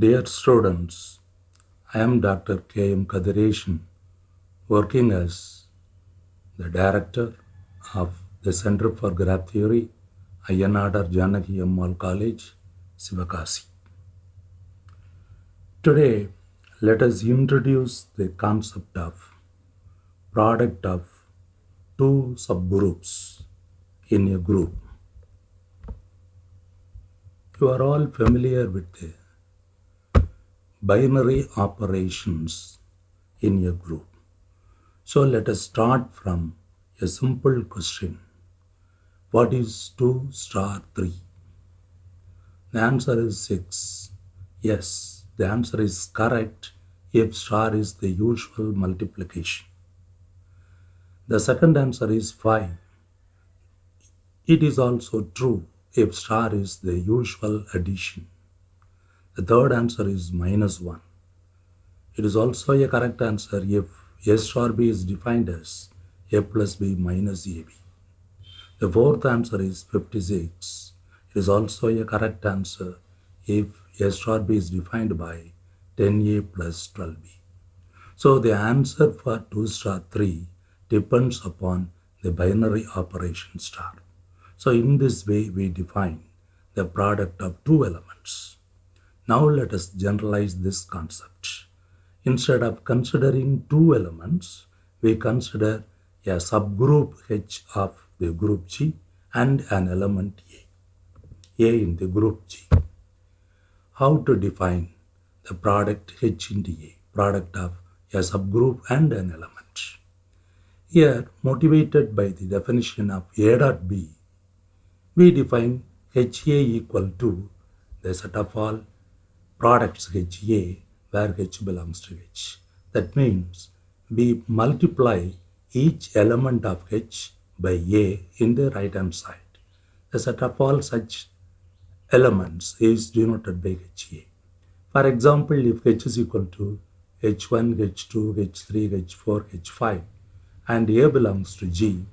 Dear students, I am Dr. K. M. Kathiresan, working as the director of the Center for Graph Theory, Ayya Nadar Janaki Ammal College, Sivakasi. Today, let us introduce the concept of product of two subgroups in a group. You are all familiar with the binary operations in a group. So let us start from a simple question. What is 2 star 3? The answer is 6. Yes, the answer is correct if star is the usual multiplication. The second answer is 5. It is also true if star is the usual addition. The third answer is minus 1. It is also a correct answer if A star B is defined as A plus B minus AB. The fourth answer is 56. It is also a correct answer if A star B is defined by 10A plus 12B. So the answer for 2 star 3 depends upon the binary operation star. So in this way we define the product of two elements. Now let us generalize this concept. Instead of considering two elements, we consider a subgroup H of the group G and an element A, A in the group G. How to define the product H into A, product of a subgroup and an element. Here, motivated by the definition of A dot B, we define HA equal to the set of all products HA where H belongs to H. That means we multiply each element of H by A in the right hand side. The set of all such elements is denoted by HA. For example, if H is equal to H1, H2, H3, H4, H5 and A belongs to G,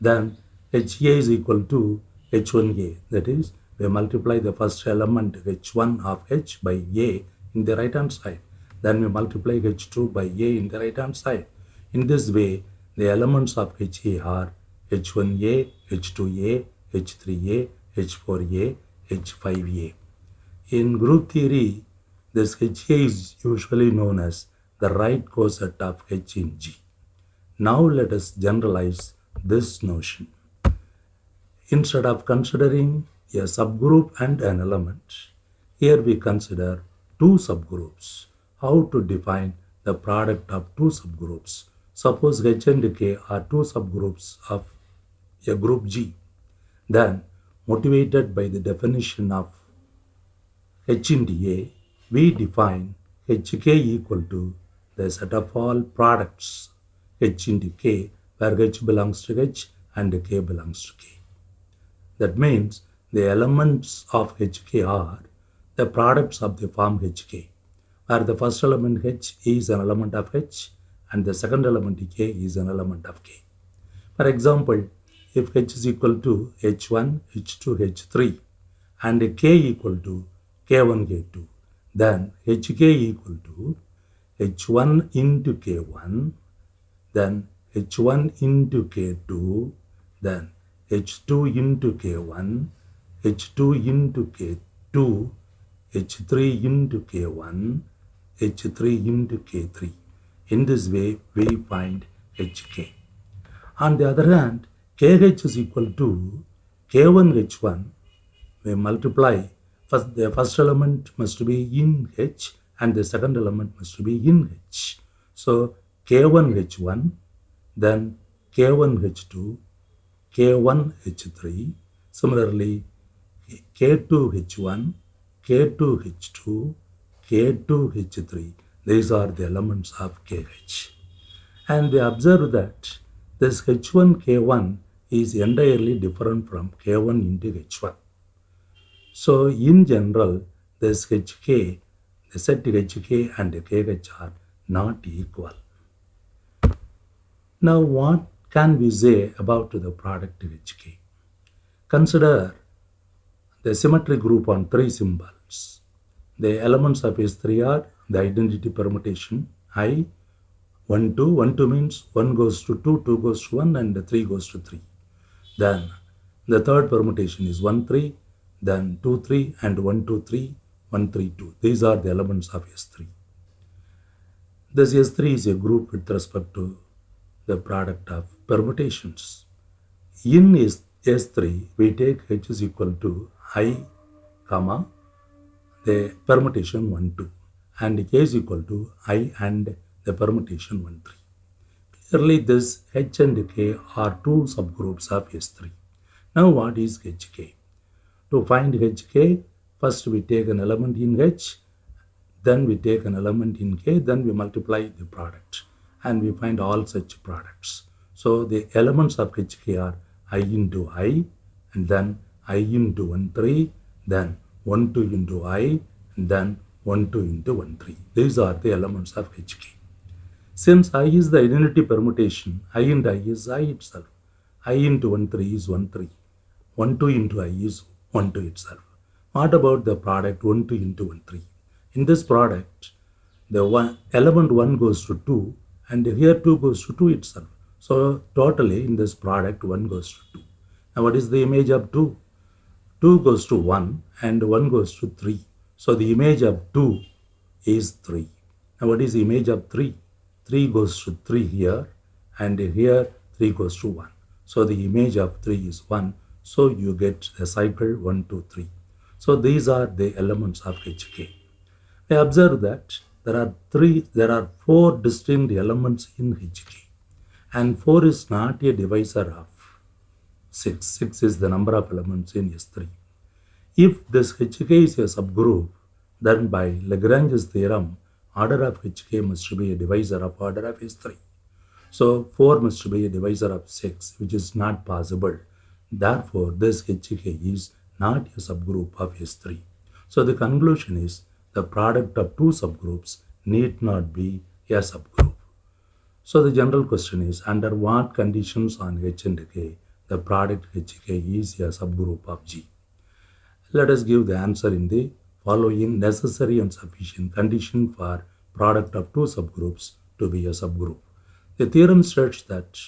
then HA is equal to H1A. That is, we multiply the first element H1 of H by A in the right hand side. Then we multiply H2 by A in the right hand side. In this way, the elements of HA are H1A, H2A, H3A, H4A, H5A. In group theory, this HA is usually known as the right coset of H in G. Now let us generalize this notion. Instead of considering a subgroup and an element, here we consider two subgroups. How to define the product of two subgroups? Suppose H and K are two subgroups of a group G. Then, motivated by the definition of H into A, we define HK equal to the set of all products H into K, where H belongs to H and K belongs to K. That means the elements of HK are the products of the form HK, where the first element H is an element of H and the second element K is an element of K. For example, if H is equal to H1, H2, H3 and K equal to K1, K2, then Hk equal to H1 into K1, then H1 into K2, then H2 into K1, H2 into K2, H3 into K1, H3 into K3. In this way, we find Hk. On the other hand, KH is equal to K1H1. We multiply, first, the first element must be in H and the second element must be in H. So, K1H1, then K1H2, K1H3, similarly K2H1, K2H2, K2H3. These are the elements of KH. And we observe that this H1, K1 is entirely different from K1 into H1. So in general, this HK, the set HK and KH are not equal. Now what can we say about the product HK? Consider the symmetry group on three symbols. The elements of S3 are the identity permutation I, 1, 2. 1, 2 means 1 goes to 2, 2 goes to 1, and 3 goes to 3. Then the third permutation is 1, 3, then 2, 3, and 1, 2, 3, 1, 3, 2. These are the elements of S3. This S3 is a group with respect to the product of permutations. In S, S3, we take H is equal to I, comma, the permutation 1, 2 and K is equal to I and the permutation 1, 3. Clearly, this H and K are two subgroups of S3. Now, what is HK? To find HK, first we take an element in H, then we take an element in K, then we multiply the product and we find all such products. So, the elements of HK are I into I and then I into 1, 3, then 1, 2 into I then 1, 2 into 1, 3. These are the elements of HK. Since I is the identity permutation, I into I is I itself. I into 1, 3 is 1, 3. 1, 2 into I is 1, 2 itself. What about the product 1, 2 into 1, 3? In this product, the one element 1 goes to 2 and here 2 goes to 2 itself. So totally in this product 1 goes to 2. Now what is the image of 2? 2 goes to 1 and 1 goes to 3. So the image of 2 is 3. Now what is the image of 3? 3 goes to 3 here and here 3 goes to 1. So the image of 3 is 1. So you get the cycle 1, 2, 3. So these are the elements of HK. I observe that there are three, there are four distinct elements in HK and 4 is not a divisor of 6. 6 is the number of elements in S3. If this HK is a subgroup, then by Lagrange's theorem, order of HK must be a divisor of order of S3. So 4 must be a divisor of 6, which is not possible. Therefore, this HK is not a subgroup of S3. So the conclusion is the product of two subgroups need not be a subgroup. So the general question is under what conditions on H and K the product HK is a subgroup of G. Let us give the answer in the following necessary and sufficient condition for product of two subgroups to be a subgroup. The theorem states that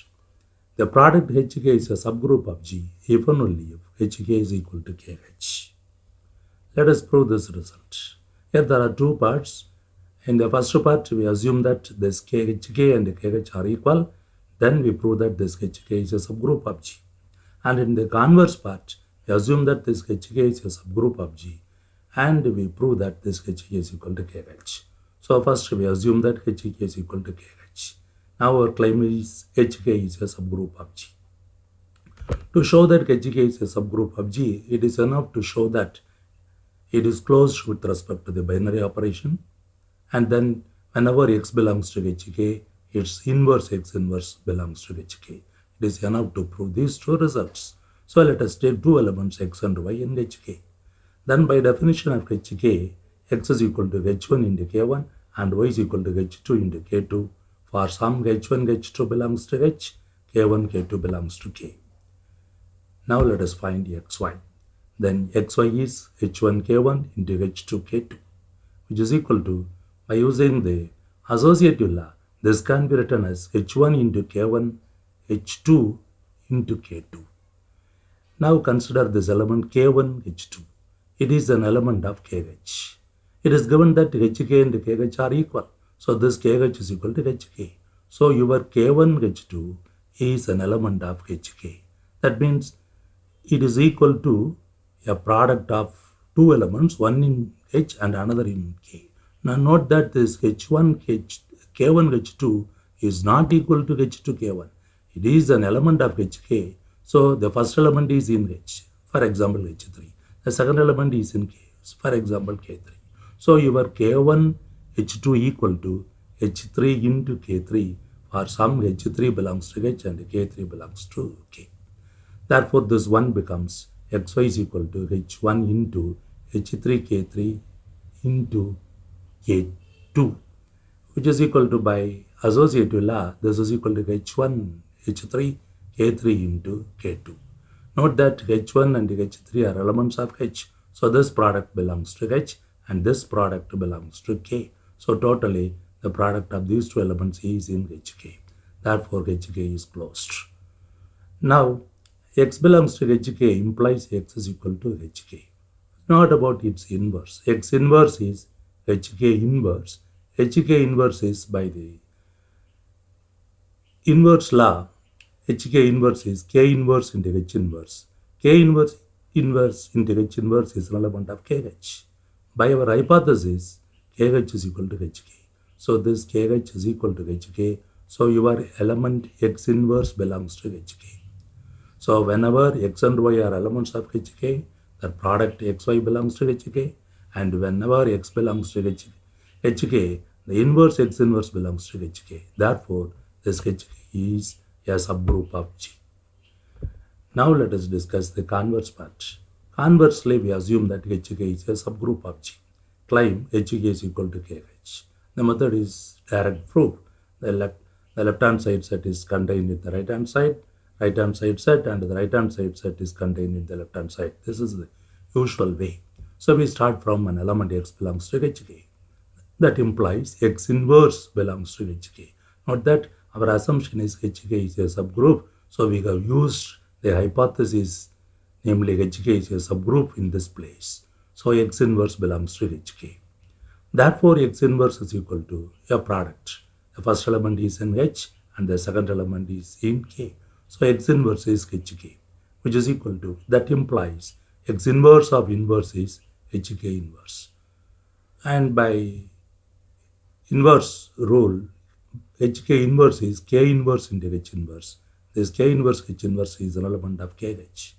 the product HK is a subgroup of G if and only if HK is equal to KH. Let us prove this result. Here there are two parts. In the first part, we assume that this KHK and KH are equal. Then we prove that this HK is a subgroup of G. And in the converse part, we assume that this HK is a subgroup of G and we prove that this HK is equal to KH. So first we assume that HK is equal to KH. Now our claim is HK is a subgroup of G. To show that HK is a subgroup of G, it is enough to show that it is closed with respect to the binary operation and then whenever x belongs to HK, its inverse x inverse belongs to HK. It is enough to prove these two results. So let us take two elements x and y in hk. Then by definition of hk, x is equal to h1 into k1 and y is equal to h2 into k2. For some h1, h2 belongs to h, k1, k2 belongs to k. Now let us find xy. Then xy is h1 k1 into h2 k2 which is equal to by using the associative law this can be written as h1 into k1 H2 into K2. Now consider this element K1 H2. It is an element of KH. It is given that HK and KH are equal. So this KH is equal to HK. So your K1 H2 is an element of HK. That means it is equal to a product of two elements, one in H and another in K. Now note that this H1 H, K1 H2 is not equal to H2 K1. It is an element of HK. So the first element is in H, for example H3. The second element is in K, for example K3. So your K1 H2 equal to H3 into K3 for some H3 belongs to H and K3 belongs to K. Therefore this one becomes xy is equal to H1 into H3 K3 into K2 which is equal to by associative law this is equal to H1 H3, K3 into K2. Note that H1 and H3 are elements of H. So this product belongs to H and this product belongs to K. So totally the product of these two elements is in HK. Therefore HK is closed. Now x belongs to HK implies x is equal to HK. Not about its inverse. x inverse is HK inverse. HK inverse is by the inverse law. HK inverse is K inverse into H inverse. K inverse inverse into H inverse is relevant of KH. By our hypothesis, KH is equal to HK. So this KH is equal to HK. So your element X inverse belongs to HK. So whenever X and Y are elements of HK, the product XY belongs to HK. And whenever X belongs to HK, the inverse X inverse belongs to HK. Therefore, this HK is a subgroup of G. Now let us discuss the converse part. Conversely, we assume that HK is a subgroup of G. Claim HK is equal to KH. The method is direct proof. The left, the left hand side set is contained in the right hand side, right hand side set, and the right hand side set is contained in the left hand side. This is the usual way. So we start from an element x belongs to HK. That implies x inverse belongs to HK. Note that our assumption is HK is a subgroup. So we have used the hypothesis namely HK is a subgroup in this place. So X inverse belongs to HK. Therefore, X inverse is equal to a product. The first element is in H and the second element is in K. So X inverse is HK, which is equal to, that implies X inverse of inverse is HK inverse. And by inverse rule, HK inverse is K inverse into H inverse. This K inverse H inverse is an element of KH.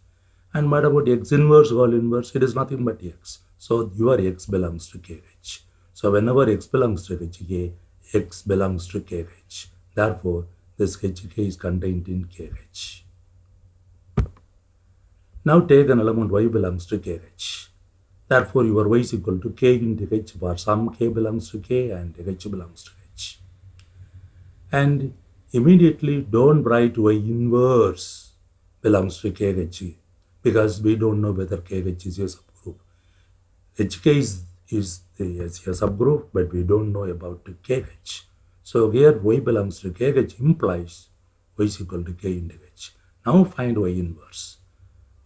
And what about x inverse whole inverse? It is nothing but x. So your x belongs to kh. So whenever x belongs to hk, x belongs to kh. Therefore, this hk is contained in kh. Now take an element y belongs to kh. Therefore, your y is equal to k into h for some k belongs to k and h belongs to h. And immediately don't write y inverse belongs to kh because we don't know whether KH is a subgroup. HK is, is, the, a subgroup, but we don't know about KH. So here Y belongs to KH implies Y is equal to K into H. Now find Y inverse.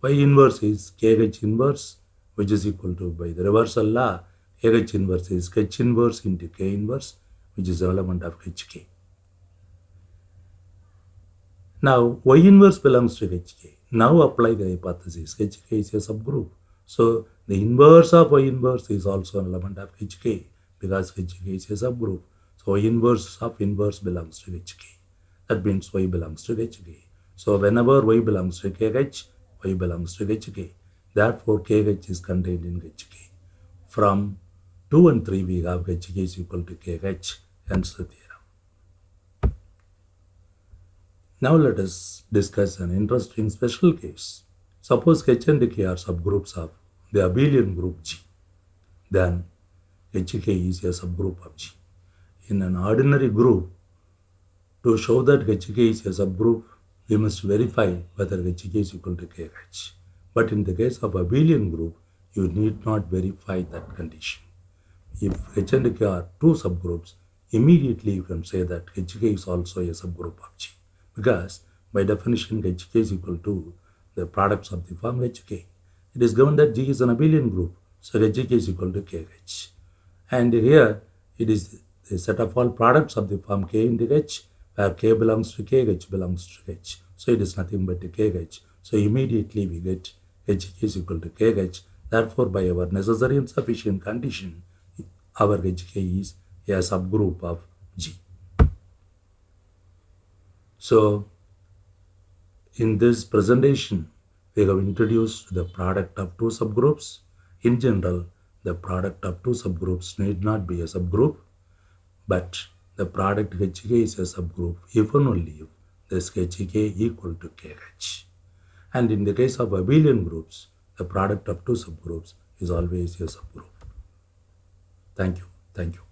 Y inverse is KH inverse, which is equal to, by the reversal law, KH inverse is H inverse into K inverse, which is the element of HK. Now, Y inverse belongs to HK. Now apply the hypothesis. HK is a subgroup. So the inverse of Y inverse is also an element of HK because HK is a subgroup. So Y inverse of inverse belongs to HK. That means Y belongs to HK. So whenever Y belongs to KH, Y belongs to HK. Therefore KH is contained in HK. From 2 and 3 we have HK is equal to KH. Hence the theorem. Now let us discuss an interesting special case. Suppose H and K are subgroups of the abelian group G. Then HK is a subgroup of G. In an ordinary group, to show that HK is a subgroup, we must verify whether HK is equal to KH. But in the case of abelian group, you need not verify that condition. If H and K are two subgroups, immediately you can say that HK is also a subgroup of G because by definition HK is equal to the products of the form HK. It is given that G is an abelian group, so HK is equal to KH. And here it is the set of all products of the form K into H, where K belongs to K, H belongs to H. So it is nothing but KH. So immediately we get HK is equal to KH. Therefore, by our necessary and sufficient condition, our HK is a subgroup of G. So, in this presentation, we have introduced the product of two subgroups. In general, the product of two subgroups need not be a subgroup, but the product HK is a subgroup if and only if this HK equal to KH. And in the case of abelian groups, the product of two subgroups is always a subgroup. Thank you. Thank you.